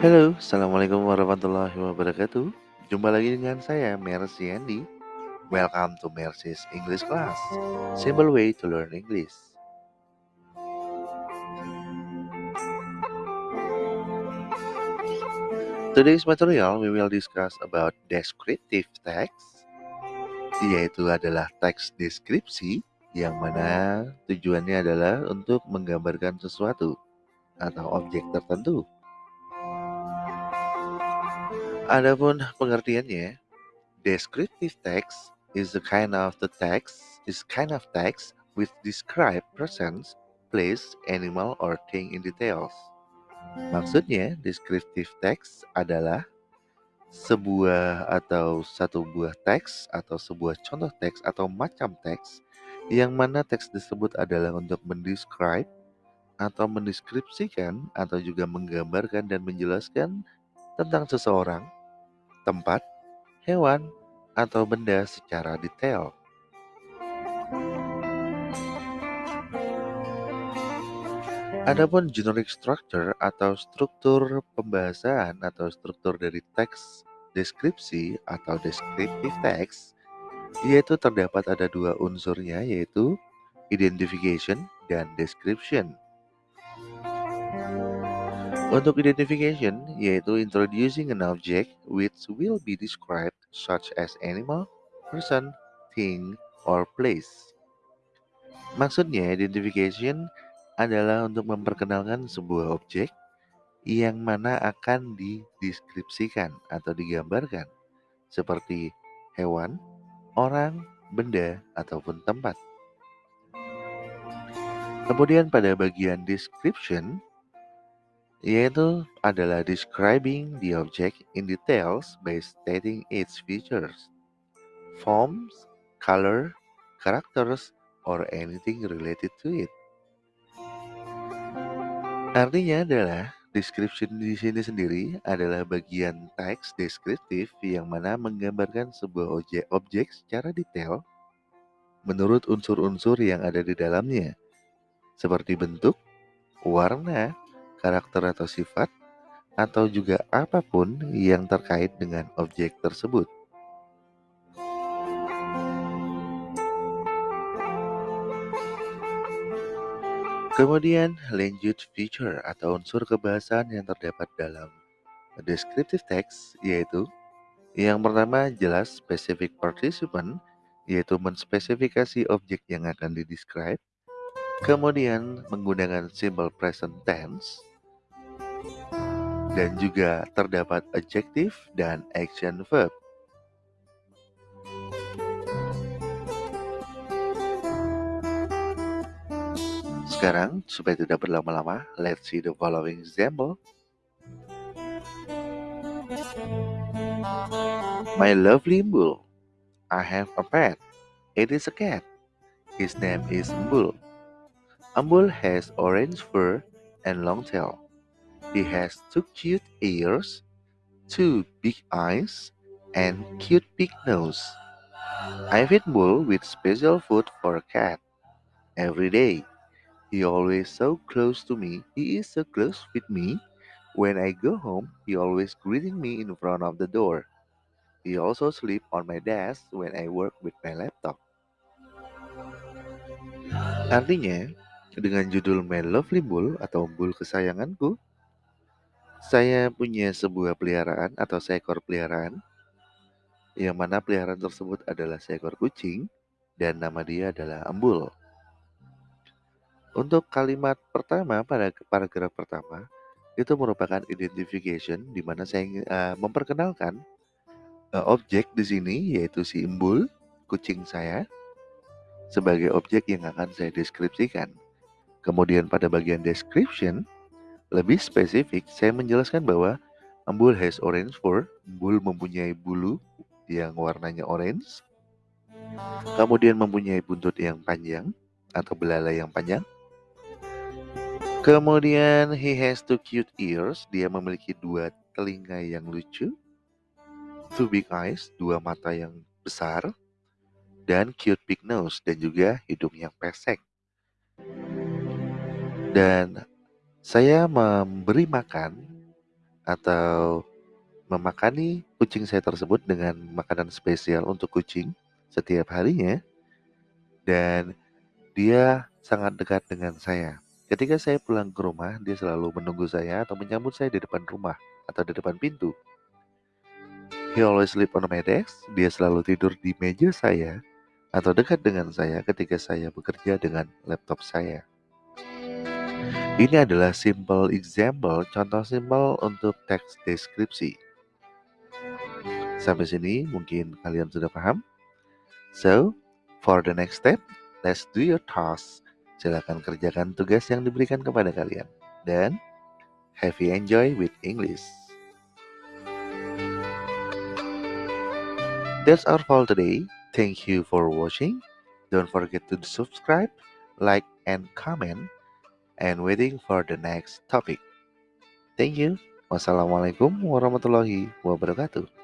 Halo, Assalamualaikum warahmatullahi wabarakatuh. Jumpa lagi dengan saya, Mercy Andy. Welcome to Mercy's English Class. Simple way to learn English. Today's material we will discuss about descriptive text, yaitu adalah teks deskripsi yang mana tujuannya adalah untuk menggambarkan sesuatu atau objek tertentu. Adapun pengertiannya, descriptive text is the kind of the text is kind of text which describe persons, place, animal, or thing in details. Maksudnya, descriptive text adalah sebuah atau satu buah teks atau sebuah contoh teks atau macam teks yang mana teks tersebut adalah untuk mendescribe atau mendeskripsikan atau juga menggambarkan dan menjelaskan tentang seseorang, tempat, hewan, atau benda secara detail. Adapun generic structure atau struktur pembahasan atau struktur dari teks deskripsi atau descriptive text yaitu terdapat ada dua unsurnya yaitu identification dan description. Untuk identification, yaitu introducing an object which will be described such as animal, person, thing, or place. Maksudnya, identification adalah untuk memperkenalkan sebuah objek yang mana akan dideskripsikan atau digambarkan seperti hewan, orang, benda, ataupun tempat. Kemudian pada bagian description, yaitu adalah describing the object in details by stating its features, forms, color, characters, or anything related to it. Artinya adalah description di sini sendiri adalah bagian teks deskriptif yang mana menggambarkan sebuah objek, objek secara detail menurut unsur-unsur yang ada di dalamnya, seperti bentuk, warna, karakter atau sifat, atau juga apa pun yang terkait dengan objek tersebut. Kemudian lanjut feature atau unsur kebahasan yang terdapat dalam descriptive text yaitu yang pertama jelas specific participant yaitu menspesifikasi objek yang akan didescribe. Kemudian menggunakan simple present tense dan juga terdapat adjective dan action verb. Sekarang, supaya tidak berlama-lama, let's see the following example. My lovely Mbul, I have a pet. It is a cat. His name is Mbul. Mbul has orange fur and long tail. He has two cute ears, two big eyes, and cute big nose. I feed Bull with special food for a cat. Every day, he always so close to me. He is so close with me. When I go home, he always greeting me in front of the door. He also sleep on my desk when I work with my laptop. Artinya, dengan judul My Lovely Bull atau Bull kesayanganku, saya punya sebuah peliharaan atau seekor peliharaan, yang mana peliharaan tersebut adalah seekor kucing dan nama dia adalah Embul. Untuk kalimat pertama pada paragraf pertama itu merupakan identification di mana saya uh, memperkenalkan uh, objek di sini yaitu si Embul, kucing saya sebagai objek yang akan saya deskripsikan. Kemudian pada bagian description lebih spesifik, saya menjelaskan bahwa embul has orange fur. Embul mempunyai bulu yang warnanya orange. Kemudian mempunyai buntut yang panjang atau belalai yang panjang. Kemudian he has two cute ears. Dia memiliki dua telinga yang lucu. Two big eyes, dua mata yang besar. Dan cute big nose dan juga hidung yang pesek. Dan saya memberi makan atau memakani kucing saya tersebut dengan makanan spesial untuk kucing setiap harinya dan dia sangat dekat dengan saya. Ketika saya pulang ke rumah, dia selalu menunggu saya atau menyambut saya di depan rumah atau di depan pintu. He always sleep on my desk. Dia selalu tidur di meja saya atau dekat dengan saya ketika saya bekerja dengan laptop saya. Ini adalah simple example, contoh simpel untuk teks deskripsi. Sampai sini mungkin kalian sudah paham. So, for the next step, let's do your task. Silakan kerjakan tugas yang diberikan kepada kalian. Dan, happy enjoy with English. That's all for today. Thank you for watching. Don't forget to subscribe, like, and comment. And waiting for the next topic. Thank you. Wassalamualaikum warahmatullahi wabarakatuh.